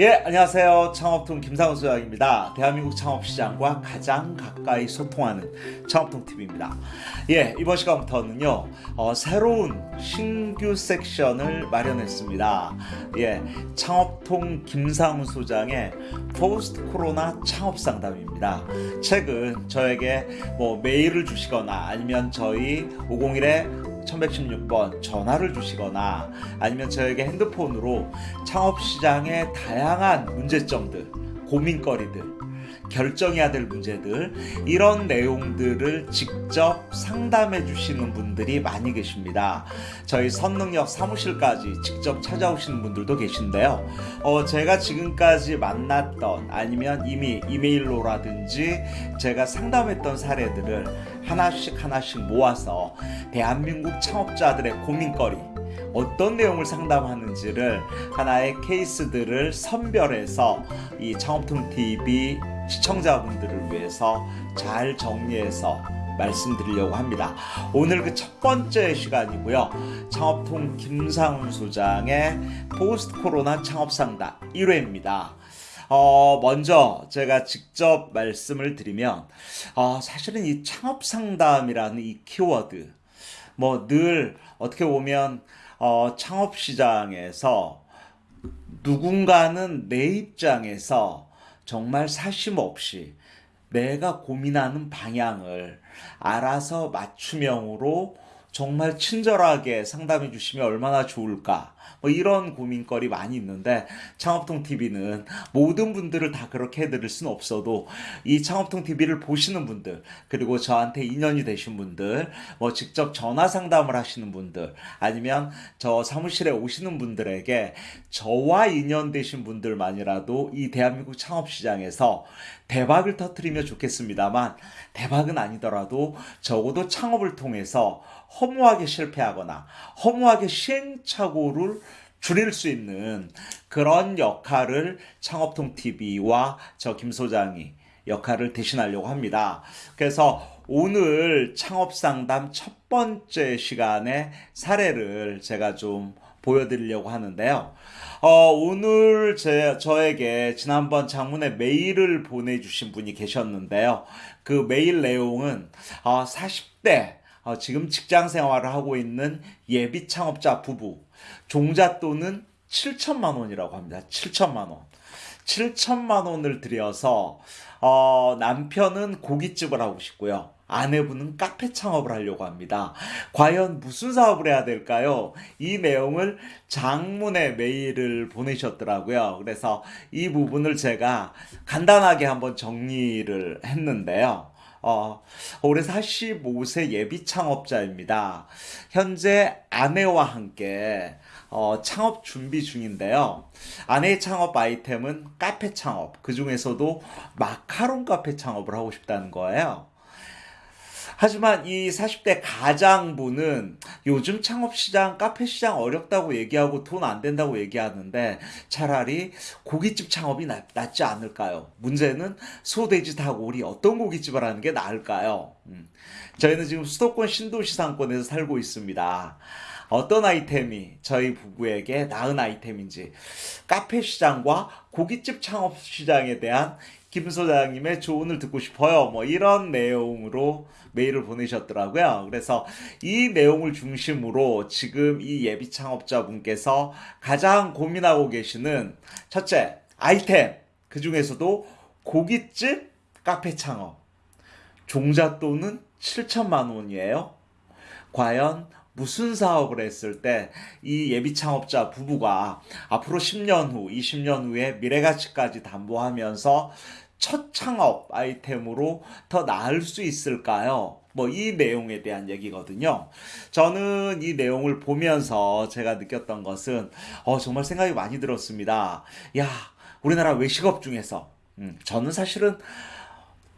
예, 안녕하세요. 창업통 김상훈 소장입니다. 대한민국 창업시장과 가장 가까이 소통하는 창업통TV입니다. 예, 이번 시간부터는요, 어, 새로운 신규 섹션을 마련했습니다. 예, 창업통 김상훈 소장의 포스트 코로나 창업 상담입니다. 최근 저에게 뭐 메일을 주시거나 아니면 저희 501에 1116번 전화를 주시거나 아니면 저에게 핸드폰으로 창업시장의 다양한 문제점들, 고민거리들, 결정해야 될 문제들 이런 내용들을 직접 상담해 주시는 분들이 많이 계십니다. 저희 선능력 사무실까지 직접 찾아오시는 분들도 계신데요. 어, 제가 지금까지 만났던 아니면 이미 이메일로라든지 제가 상담했던 사례들을 하나씩 하나씩 모아서 대한민국 창업자들의 고민거리 어떤 내용을 상담하는지를 하나의 케이스들을 선별해서 이 창업통 TV 시청자분들을 위해서 잘 정리해서 말씀드리려고 합니다. 오늘 그 첫 번째 시간이고요. 창업통 김상훈 소장의 포스트 코로나 창업 상담 1회입니다. 어, 먼저 제가 직접 말씀을 드리면, 어, 사실은 이 창업 상담이라는 이 키워드, 뭐 늘 어떻게 보면, 어, 창업 시장에서 누군가는 내 입장에서 정말 사심 없이 내가 고민하는 방향을 알아서 맞춤형으로 정말 친절하게 상담해 주시면 얼마나 좋을까. 뭐 이런 고민거리 많이 있는데 창업통 TV는 모든 분들을 다 그렇게 해드릴 수는 없어도 이 창업통 TV를 보시는 분들 그리고 저한테 인연이 되신 분들 뭐 직접 전화 상담을 하시는 분들 아니면 저 사무실에 오시는 분들에게 저와 인연 되신 분들만이라도 이 대한민국 창업시장에서 대박을 터트리면 좋겠습니다만 대박은 아니더라도 적어도 창업을 통해서 허무하게 실패하거나 허무하게 시행착오를 줄일 수 있는 그런 역할을 창업통 TV와 저 김 소장이 역할을 대신하려고 합니다. 그래서 오늘 창업 상담 첫 번째 시간에 사례를 제가 좀 보여드리려고 하는데요. 어, 오늘 제, 저에게 지난번 장문에 메일을 보내주신 분이 계셨는데요. 그 메일 내용은 어, 40대 어, 지금 직장 생활을 하고 있는 예비 창업자 부부 종잣돈은 7천만 원이라고 합니다. 7천만 원. 7천만 원을 들여서 어, 남편은 고깃집을 하고 싶고요. 아내분은 카페 창업을 하려고 합니다. 과연 무슨 사업을 해야 될까요? 이 내용을 장문의 메일을 보내셨더라고요. 그래서 이 부분을 제가 간단하게 한번 정리를 했는데요. 어, 올해 45세 예비 창업자입니다. 현재 아내와 함께 어, 창업 준비 중인데요. 아내의 창업 아이템은 카페 창업, 그 중에서도 마카롱 카페 창업을 하고 싶다는 거예요. 하지만 이 40대 가장분은 요즘 창업시장, 카페시장 어렵다고 얘기하고 돈 안 된다고 얘기하는데 차라리 고깃집 창업이 낫, 지 않을까요? 문제는 소돼지 닭오리 어떤 고깃집을 하는 게 나을까요? 음. 저희는 지금 수도권 신도시 상권에서 살고 있습니다. 어떤 아이템이 저희 부부에게 나은 아이템인지 카페 시장과 고깃집 창업 시장에 대한 김 소장님의 조언을 듣고 싶어요. 뭐 이런 내용으로 메일을 보내셨더라고요. 그래서 이 내용을 중심으로 지금 이 예비 창업자분께서 가장 고민하고 계시는 첫째, 아이템. 그 중에서도 고깃집 카페 창업. 종잣돈은 7천만 원이에요. 과연 무슨 사업을 했을 때 이 예비 창업자 부부가 앞으로 10년 후, 20년 후에 미래 가치까지 담보하면서 첫 창업 아이템으로 더 나을 수 있을까요? 뭐 이 내용에 대한 얘기거든요. 저는 이 내용을 보면서 제가 느꼈던 것은 어 정말 생각이 많이 들었습니다. 야, 우리나라 외식업 중에서 음, 저는 사실은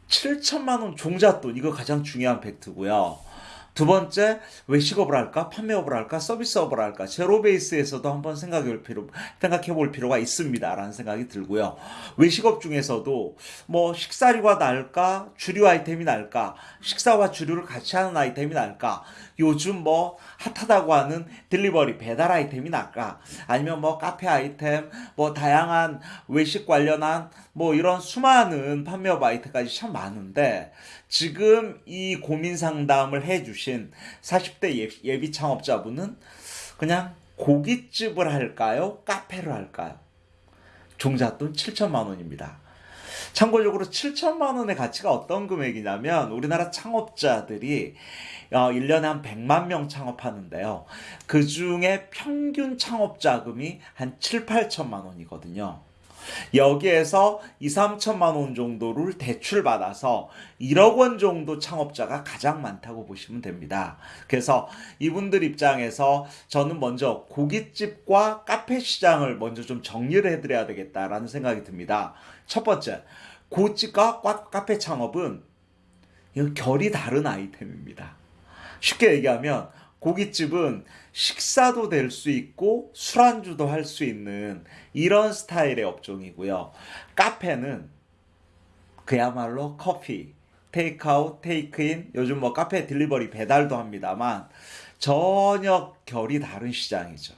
7천만 원 종잣돈 이거 가장 중요한 팩트고요. 두 번째 외식업을 할까? 판매업을 할까? 서비스업을 할까? 제로 베이스에서도 한번 생각해 볼 필요 생각해 볼 필요가 있습니다 라는 생각이 들고요. 외식업 중에서도 뭐 식사류가 나을까? 주류 아이템이 나을까? 식사와 주류를 같이 하는 아이템이 나을까 요즘 뭐 핫하다고 하는 딜리버리 배달 아이템이 나을까 아니면 뭐 카페 아이템 뭐 다양한 외식 관련한 뭐 이런 수많은 판매업 아이템까지 참 많은데 지금 이 고민 상담을 해주신 40대 예비 창업자분은 그냥 고깃집을 할까요? 카페를 할까요? 종잣돈 7천만 원입니다. 참고적으로 7천만 원의 가치가 어떤 금액이냐면 우리나라 창업자들이 1년에 어, 한 100만 명 창업하는데요. 그 중에 평균 창업 자금이 한 7, 8천만 원이거든요. 여기에서 2, 3천만 원 정도를 대출 받아서 1억 원 정도 창업자가 가장 많다고 보시면 됩니다. 그래서 이분들 입장에서 저는 먼저 고깃집과 카페 시장을 먼저 좀 정리를 해드려야 되겠다라는 생각이 듭니다. 첫 번째, 고집과 카페 창업은 결이 다른 아이템입니다. 쉽게 얘기하면 고깃집은 식사도 될 수 있고 술안주도 할 수 있는 이런 스타일의 업종이고요. 카페는 그야말로 커피, 테이크아웃, 테이크인, 요즘 뭐 카페 딜리버리 배달도 합니다만 전혀 결이 다른 시장이죠.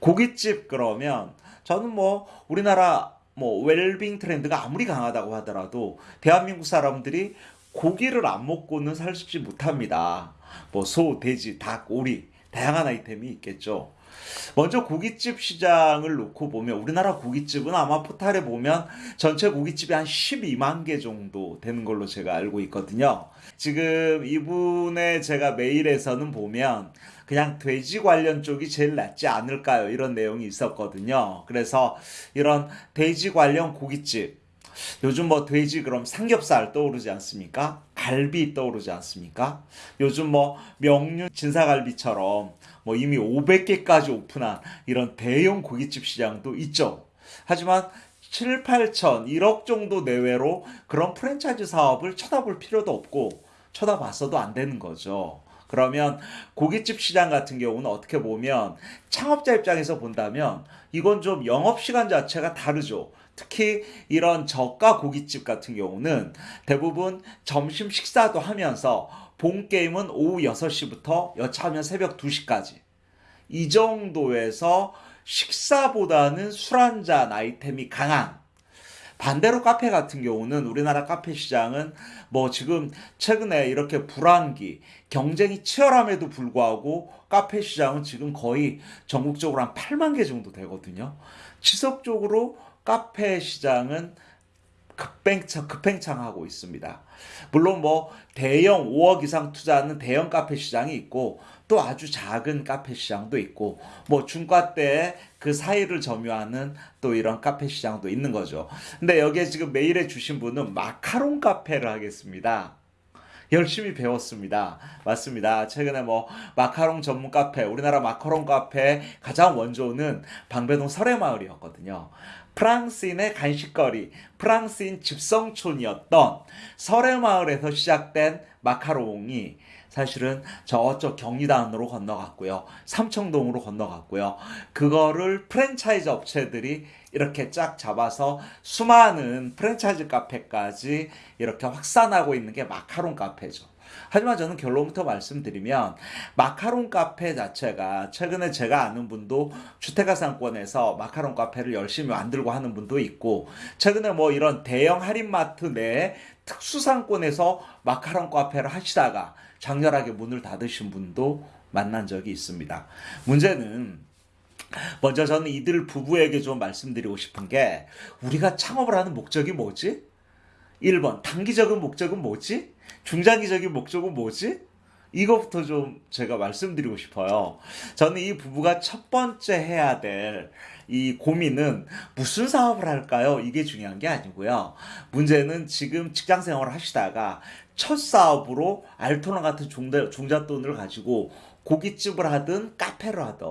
고깃집 그러면 저는 뭐 우리나라 뭐 웰빙 트렌드가 아무리 강하다고 하더라도 대한민국 사람들이 고기를 안 먹고는 살지 못합니다. 뭐 소, 돼지, 닭, 오리 다양한 아이템이 있겠죠. 먼저 고깃집 시장을 놓고 보면 우리나라 고깃집은 아마 포탈에 보면 전체 고깃집이 한 12만 개 정도 되는 걸로 제가 알고 있거든요. 지금 이분의 제가 메일에서는 보면 그냥 돼지 관련 쪽이 제일 낫지 않을까요? 이런 내용이 있었거든요. 그래서 이런 돼지 관련 고깃집 요즘 뭐 돼지 그럼 삼겹살 떠오르지 않습니까? 갈비 떠오르지 않습니까? 요즘 뭐 명륜 진사갈비처럼 뭐 이미 500개까지 오픈한 이런 대형 고깃집 시장도 있죠. 하지만 7, 8천, 1억 정도 내외로 그런 프랜차이즈 사업을 쳐다볼 필요도 없고 쳐다봤어도 안 되는 거죠. 그러면 고깃집 시장 같은 경우는 어떻게 보면 창업자 입장에서 본다면 이건 좀 영업시간 자체가 다르죠. 특히 이런 저가 고깃집 같은 경우는 대부분 점심 식사도 하면서 본 게임은 오후 6시부터 여차하면 새벽 2시까지 이 정도에서 식사보다는 술 한잔 아이템이 강한 반대로 카페 같은 경우는 우리나라 카페 시장은 뭐 지금 최근에 이렇게 불황기 경쟁이 치열함에도 불구하고 카페 시장은 지금 거의 전국적으로 한 8만 개 정도 되거든요. 지속적으로 카페 시장은 급팽창, 급팽창하고 있습니다. 물론 뭐 대형 5억 이상 투자하는 대형 카페 시장이 있고 또 아주 작은 카페 시장도 있고 뭐 중과대 그 사이를 점유하는 또 이런 카페 시장도 있는 거죠. 근데 여기에 지금 메일에 주신 분은 마카롱 카페를 하겠습니다. 열심히 배웠습니다. 맞습니다. 최근에 뭐 마카롱 전문 카페, 우리나라 마카롱 카페 가장 원조는 방배동 설해마을이었거든요. 프랑스인의 간식거리, 프랑스인 집성촌이었던 설해마을에서 시작된 마카롱이 사실은 저쪽 경리단으로 건너갔고요. 삼청동으로 건너갔고요. 그거를 프랜차이즈 업체들이 이렇게 쫙 잡아서 수많은 프랜차이즈 카페까지 이렇게 확산하고 있는 게 마카롱 카페죠. 하지만 저는 결론부터 말씀드리면 마카롱 카페 자체가 최근에 제가 아는 분도 주택가 상권에서 마카롱 카페를 열심히 만들고 하는 분도 있고 최근에 뭐 이런 대형 할인마트 내 특수 상권에서 마카롱 카페를 하시다가 장렬하게 문을 닫으신 분도 만난 적이 있습니다. 문제는 먼저 저는 이들 부부에게 좀 말씀드리고 싶은 게 우리가 창업을 하는 목적이 뭐지? 1번 단기적인 목적은 뭐지? 중장기적인 목적은 뭐지? 이것부터 좀 제가 말씀드리고 싶어요. 저는 이 부부가 첫 번째 해야 될 이 고민은 무슨 사업을 할까요? 이게 중요한 게 아니고요. 문제는 지금 직장 생활을 하시다가 첫 사업으로 알토나 같은 중자, 중잣돈을 가지고 고깃집을 하든 카페를 하든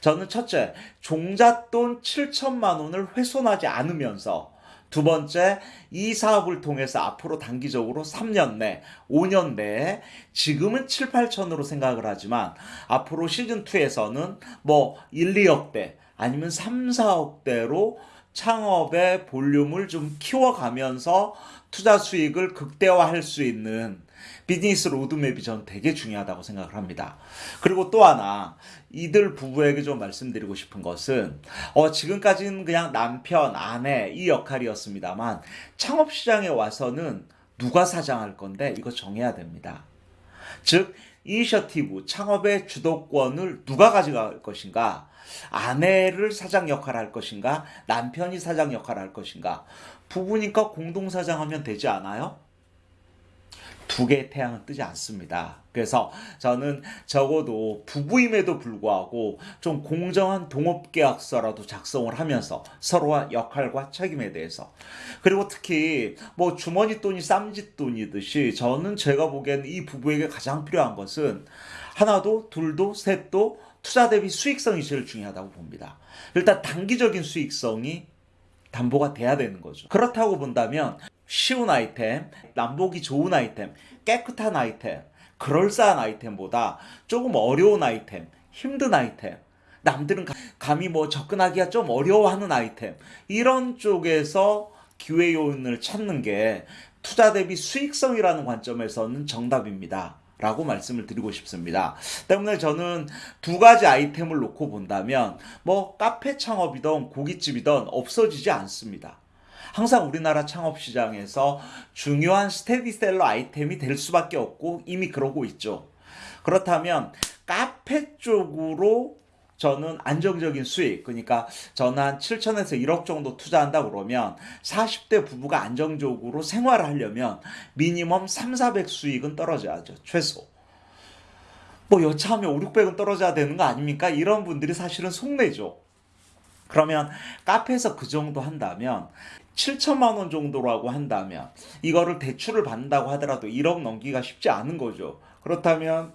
저는 첫째 종잣돈 7천만 원을 훼손하지 않으면서 두 번째, 이 사업을 통해서 앞으로 단기적으로 3년 내, 5년 내에 지금은 7, 8천으로 생각을 하지만 앞으로 시즌2에서는 뭐 1, 2억대 아니면 3, 4억대로 창업의 볼륨을 좀 키워가면서 투자 수익을 극대화할 수 있는 비즈니스 로드맵이 전 되게 중요하다고 생각을 합니다. 그리고 또 하나 이들 부부에게 좀 말씀드리고 싶은 것은 어 지금까지는 그냥 남편, 아내 이 역할이었습니다만 창업 시장에 와서는 누가 사장할 건데 이거 정해야 됩니다. 즉 이니셔티브 창업의 주도권을 누가 가져갈 것인가? 아내를 사장 역할을 할 것인가? 남편이 사장 역할을 할 것인가? 부부니까 공동 사장하면 되지 않아요? 두 개의 태양은 뜨지 않습니다. 그래서 저는 적어도 부부임에도 불구하고 좀 공정한 동업계약서라도 작성을 하면서 서로와 역할과 책임에 대해서 그리고 특히 뭐 주머니 돈이 쌈짓돈이듯이 저는 제가 보기에는 이 부부에게 가장 필요한 것은 하나도 둘도 셋도 투자 대비 수익성이 제일 중요하다고 봅니다. 일단 단기적인 수익성이 담보가 돼야 되는 거죠. 그렇다고 본다면 쉬운 아이템, 남보기 좋은 아이템, 깨끗한 아이템, 그럴싸한 아이템보다 조금 어려운 아이템, 힘든 아이템, 남들은 감히 뭐 접근하기가 좀 어려워하는 아이템, 이런 쪽에서 기회 요인을 찾는 게 투자 대비 수익성이라는 관점에서는 정답입니다. 라고 말씀을 드리고 싶습니다. 때문에 저는 두 가지 아이템을 놓고 본다면 뭐 카페 창업이든 고깃집이든 없어지지 않습니다. 항상 우리나라 창업 시장에서 중요한 스테디셀러 아이템이 될 수밖에 없고 이미 그러고 있죠. 그렇다면 카페 쪽으로 저는 안정적인 수익, 그러니까 저는 한 7천에서 1억 정도 투자한다 그러면 40대 부부가 안정적으로 생활을 하려면 미니멈 3, 400 수익은 떨어져야죠. 최소. 뭐 여차하면 5, 600은 떨어져야 되는 거 아닙니까? 이런 분들이 사실은 속내죠. 그러면 카페에서 그 정도 한다면 7천만 원 정도라고 한다면 이거를 대출을 받는다고 하더라도 1억 넘기가 쉽지 않은 거죠. 그렇다면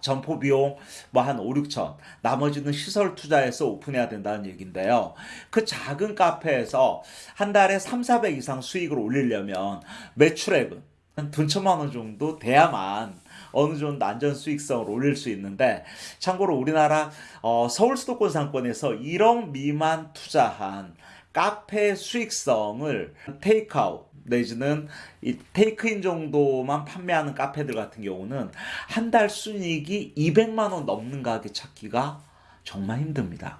점포 비용 뭐 한 5, 6천 나머지는 시설 투자해서 오픈해야 된다는 얘기인데요. 그 작은 카페에서 한 달에 3, 400 이상 수익을 올리려면 매출액은 한 천만 원 정도 돼야만 어느 정도 안전 수익성을 올릴 수 있는데 참고로 우리나라 어, 서울 수도권 상권에서 1억 미만 투자한 카페 수익성을 테이크아웃 내지는 이 테이크인 정도만 판매하는 카페들 같은 경우는 한 달 순이익이 200만 원 넘는 가게 찾기가 정말 힘듭니다.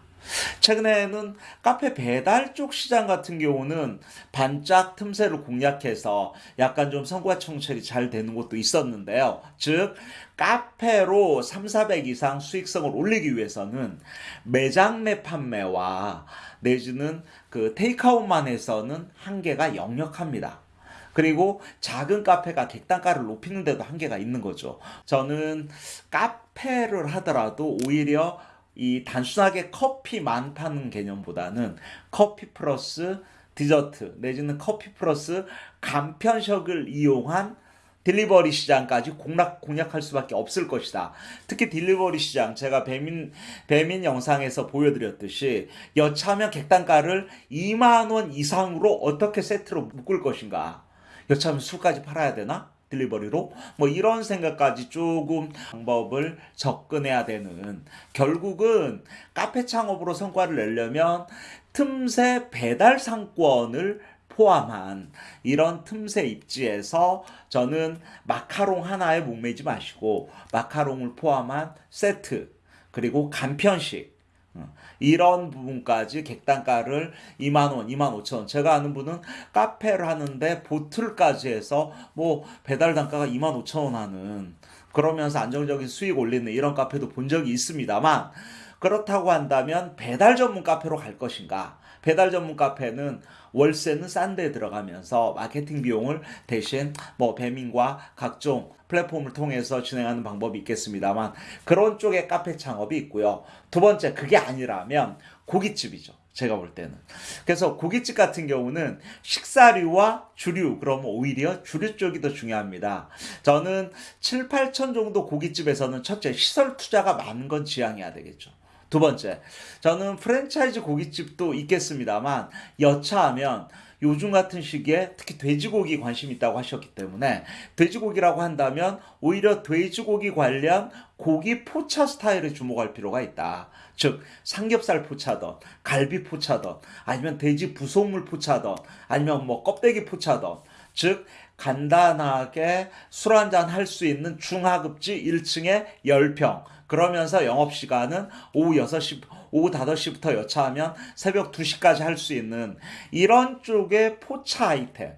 최근에는 카페 배달 쪽 시장 같은 경우는 반짝 틈새를 공략해서 약간 좀 성과 청철이 잘 되는 곳도 있었는데요. 즉, 카페로 3, 400 이상 수익성을 올리기 위해서는 매장 내 판매와 내지는 그 테이크아웃만 해서는 한계가 역력합니다. 그리고 작은 카페가 객단가를 높이는 데도 한계가 있는 거죠. 저는 카페를 하더라도 오히려 이 단순하게 커피만 파는 개념보다는 커피 플러스 디저트 내지는 커피 플러스 간편식을 이용한 delivery 시장까지 공략, 공략할 수밖에 없을 것이다. 특히 delivery 시장, 제가 배민, 배민 영상에서 보여드렸듯이 여차하면 객단가를 2만원 이상으로 어떻게 세트로 묶을 것인가. 여차하면 술까지 팔아야 되나? 딜리버리로? 뭐 이런 생각까지 조금 방법을 접근해야 되는. 결국은 카페 창업으로 성과를 내려면 틈새 배달 상권을 포함한 이런 틈새 입지에서 저는 마카롱 하나에 목매지 마시고 마카롱을 포함한 세트 그리고 간편식 어, 이런 부분까지 객단가를 2만원, 2만 5천원. 제가 아는 분은 카페를 하는데 보틀까지 해서 뭐 배달 단가가 2만 5천원 하는 그러면서 안정적인 수익 올리는 이런 카페도 본 적이 있습니다만 그렇다고 한다면 배달 전문 카페로 갈 것인가? 배달 전문 카페는 월세는 싼 데 들어가면서 마케팅 비용을 대신 뭐 배민과 각종 플랫폼을 통해서 진행하는 방법이 있겠습니다만 그런 쪽의 카페 창업이 있고요. 두 번째 그게 아니라면 고깃집이죠. 제가 볼 때는. 그래서 고깃집 같은 경우는 식사류와 주류, 그러면 오히려 주류 쪽이 더 중요합니다. 저는 7, 8천 정도 고깃집에서는 첫째, 시설 투자가 많은 건 지양해야 되겠죠. 두 번째, 저는 프랜차이즈 고깃집도 있겠습니다만 여차하면 요즘 같은 시기에 특히 돼지고기 관심 있다고 하셨기 때문에 돼지고기라고 한다면 오히려 돼지고기 관련 고기 포차 스타일에 주목할 필요가 있다. 즉 삼겹살 포차던 갈비 포차던 아니면 돼지 부속물 포차던 아니면 뭐 껍데기 포차던 즉 간단하게 술 한잔 할 수 있는 중하급지 1층에 10평 그러면서 영업시간은 오후 6시 오후 5시부터 여차하면 새벽 2시까지 할 수 있는 이런 쪽의 포차 아이템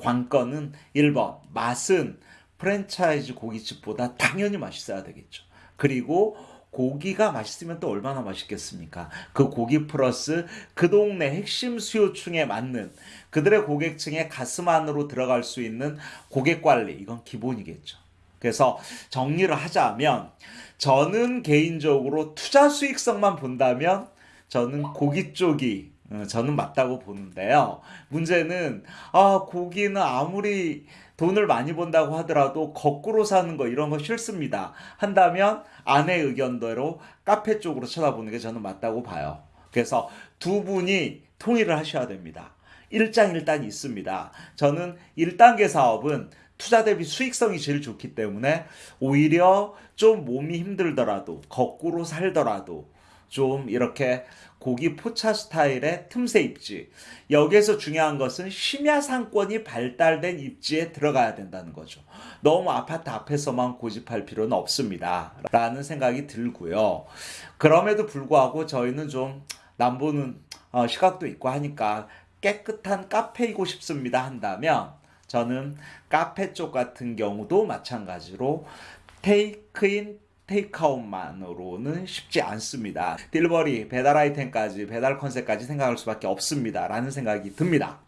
관건은 1번 맛은 프랜차이즈 고깃집보다 당연히 맛있어야 되겠죠. 그리고 고기가 맛있으면 또 얼마나 맛있겠습니까? 그 고기 플러스 그 동네 핵심 수요층에 맞는 그들의 고객층의 가슴 안으로 들어갈 수 있는 고객 관리 이건 기본이겠죠. 그래서 정리를 하자면 저는 개인적으로 투자 수익성만 본다면 저는 고기 쪽이 어, 저는 맞다고 보는데요. 문제는 아 고기는 아무리 돈을 많이 번다고 하더라도 거꾸로 사는 거 이런 거 싫습니다. 한다면 아내 의견대로 카페 쪽으로 쳐다보는 게 저는 맞다고 봐요. 그래서 두 분이 통일을 하셔야 됩니다. 일장일단이 있습니다. 저는 1단계 사업은 투자 대비 수익성이 제일 좋기 때문에 오히려 좀 몸이 힘들더라도 거꾸로 살더라도 좀 이렇게 고기 포차 스타일의 틈새 입지. 여기에서 중요한 것은 심야 상권이 발달된 입지에 들어가야 된다는 거죠. 너무 아파트 앞에서만 고집할 필요는 없습니다. 라는 생각이 들고요. 그럼에도 불구하고 저희는 좀 남보는 어, 시각도 있고 하니까 깨끗한 카페이고 싶습니다 한다면 저는 카페 쪽 같은 경우도 마찬가지로 테이크인 테이크아웃만으로는 쉽지 않습니다. 딜버리, 배달 아이템까지, 배달 컨셉까지 생각할 수밖에 없습니다. 라는 생각이 듭니다.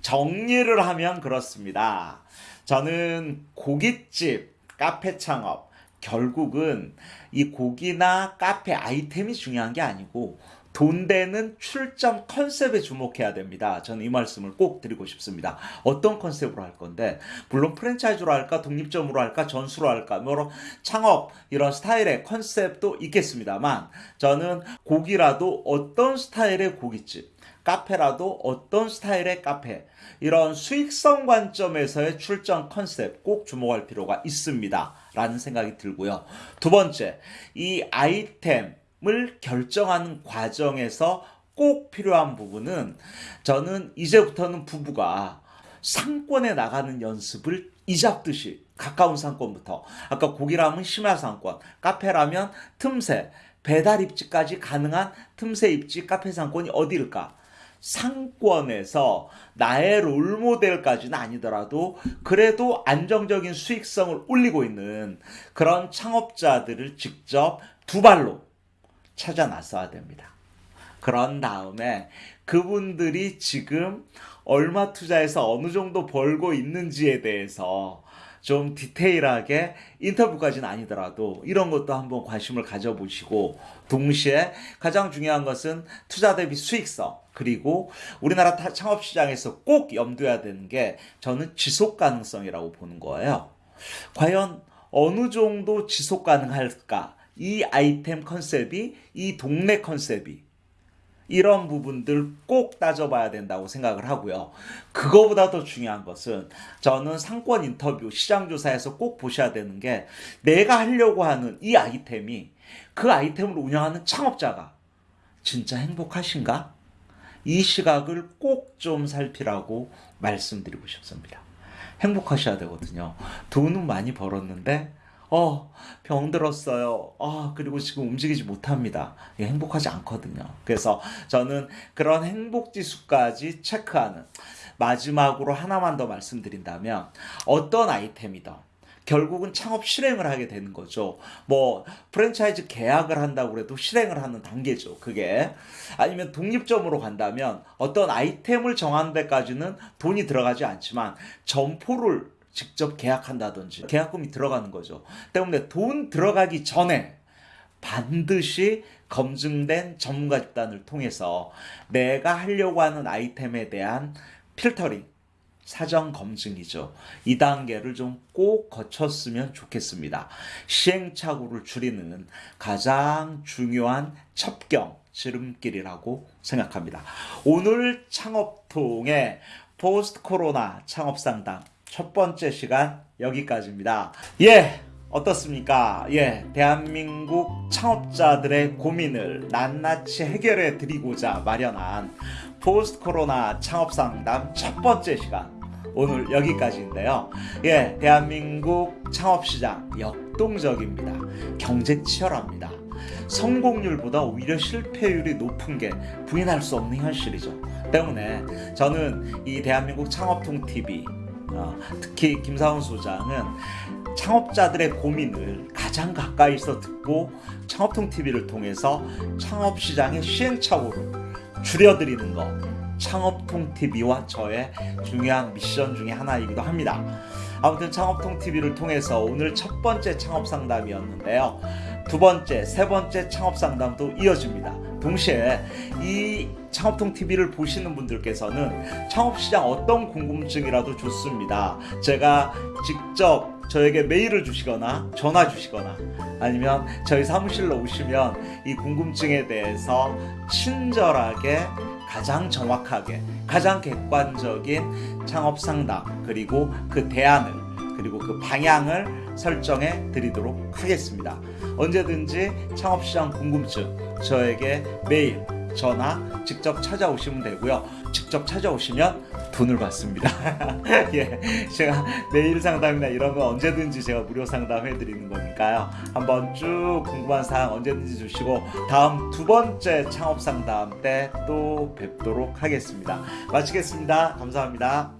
정리를 하면 그렇습니다. 저는 고깃집, 카페 창업, 결국은 이 고기나 카페 아이템이 중요한 게 아니고 돈 되는 출점 컨셉에 주목해야 됩니다. 저는 이 말씀을 꼭 드리고 싶습니다. 어떤 컨셉으로 할 건데 물론 프랜차이즈로 할까 독립점으로 할까 전수로 할까 뭐 창업 이런 스타일의 컨셉도 있겠습니다만 저는 고기라도 어떤 스타일의 고깃집 카페라도 어떤 스타일의 카페 이런 수익성 관점에서의 출전 컨셉 꼭 주목할 필요가 있습니다. 라는 생각이 들고요. 두 번째, 이 아이템 을 결정하는 과정에서 꼭 필요한 부분은 저는 이제부터는 부부가 상권에 나가는 연습을 이잡듯이 가까운 상권부터 아까 고기라면 심야 상권, 카페라면 틈새, 배달 입지까지 가능한 틈새 입지 카페 상권이 어디일까? 상권에서 나의 롤모델까지는 아니더라도 그래도 안정적인 수익성을 올리고 있는 그런 창업자들을 직접 두 발로 찾아 나서야 됩니다. 그런 다음에 그분들이 지금 얼마 투자해서 어느 정도 벌고 있는지에 대해서 좀 디테일하게 인터뷰까지는 아니더라도 이런 것도 한번 관심을 가져보시고 동시에 가장 중요한 것은 투자 대비 수익성 그리고 우리나라 창업 시장에서 꼭 염두해야 되는 게 저는 지속 가능성이라고 보는 거예요. 과연 어느 정도 지속 가능할까? 이 아이템 컨셉이 이 동네 컨셉이 이런 부분들 꼭 따져봐야 된다고 생각을 하고요. 그거보다 더 중요한 것은 저는 상권 인터뷰, 시장조사에서 꼭 보셔야 되는 게 내가 하려고 하는 이 아이템이 그 아이템을 운영하는 창업자가 진짜 행복하신가? 이 시각을 꼭 좀 살피라고 말씀드리고 싶습니다. 행복하셔야 되거든요. 돈은 많이 벌었는데 어, 병들었어요. 아, 그리고 지금 움직이지 못합니다. 행복하지 않거든요. 그래서 저는 그런 행복 지수까지 체크하는 마지막으로 하나만 더 말씀드린다면 어떤 아이템이든 결국은 창업 실행을 하게 되는 거죠. 뭐 프랜차이즈 계약을 한다고 해도 실행을 하는 단계죠. 그게 아니면 독립점으로 간다면 어떤 아이템을 정하는 데까지는 돈이 들어가지 않지만 점포를 직접 계약한다든지 계약금이 들어가는 거죠. 때문에 돈 들어가기 전에 반드시 검증된 전문가 집단을 통해서 내가 하려고 하는 아이템에 대한 필터링, 사전 검증이죠. 이 단계를 좀 꼭 거쳤으면 좋겠습니다. 시행착오를 줄이는 가장 중요한 첩경, 지름길이라고 생각합니다. 오늘 창업통의 포스트 코로나 창업 상담 첫 번째 시간 여기까지입니다. 예, 어떻습니까? 예, 대한민국 창업자들의 고민을 낱낱이 해결해 드리고자 마련한 포스트 코로나 창업 상담 첫 번째 시간 오늘 여기까지인데요. 예, 대한민국 창업 시장 역동적입니다. 경쟁 치열합니다. 성공률보다 오히려 실패율이 높은 게 부인할 수 없는 현실이죠. 때문에 저는 이 대한민국 창업통 TV 어, 특히 김사훈 소장은 창업자들의 고민을 가장 가까이서 듣고 창업통 TV를 통해서 창업 시장의 시행착오를 줄여드리는 것 창업통 TV와 저의 중요한 미션 중에 하나이기도 합니다. 아무튼 창업통 TV를 통해서 오늘 첫 번째 창업 상담이었는데요. 두 번째, 세 번째 창업 상담도 이어집니다. 동시에 이 창업통 TV를 보시는 분들께서는 창업 시장 어떤 궁금증이라도 좋습니다. 제가 직접 저에게 메일을 주시거나 전화 주시거나 아니면 저희 사무실로 오시면 이 궁금증에 대해서 친절하게 가장 정확하게 가장 객관적인 창업 상담 그리고 그 대안을 그리고 그 방향을 설정해 드리도록 하겠습니다. 언제든지 창업시장 궁금증 저에게 메일, 전화 직접 찾아오시면 되고요. 직접 찾아오시면 돈을 받습니다. 예, 제가 메일 상담이나 이런 거 언제든지 제가 무료 상담해 드리는 거니까요. 한번 쭉 궁금한 사항 언제든지 주시고 다음 두 번째 창업 상담 때 또 뵙도록 하겠습니다. 마치겠습니다. 감사합니다.